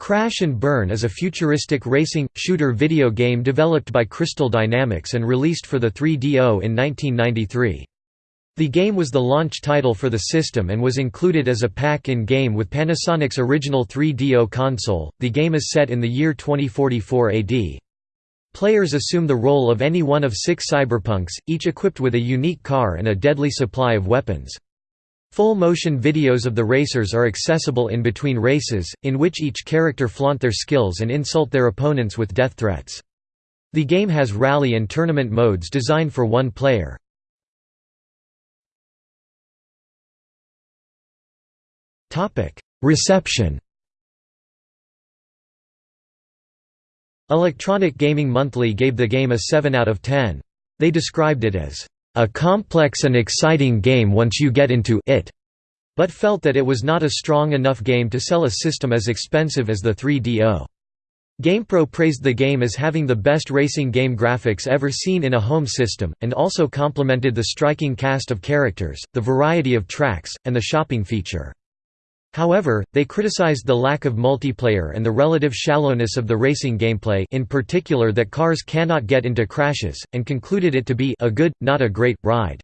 Crash and Burn is a futuristic racing, shooter video game developed by Crystal Dynamics and released for the 3DO in 1993. The game was the launch title for the system and was included as a pack in game with Panasonic's original 3DO console. The game is set in the year 2044 AD. Players assume the role of any one of six cyberpunks, each equipped with a unique car and a deadly supply of weapons. Full-motion videos of the racers are accessible in between races, in which each character flaunt their skills and insult their opponents with death threats. The game has rally and tournament modes designed for one player. Reception Electronic Gaming Monthly gave the game a 7 out of 10. They described it as a complex and exciting game once you get into it, but felt that it was not a strong enough game to sell a system as expensive as the 3DO. GamePro praised the game as having the best racing game graphics ever seen in a home system, and also complimented the striking cast of characters, the variety of tracks, and the shopping feature. However, they criticized the lack of multiplayer and the relative shallowness of the racing gameplay in particular that cars cannot get into crashes, and concluded it to be a good, not a great, ride.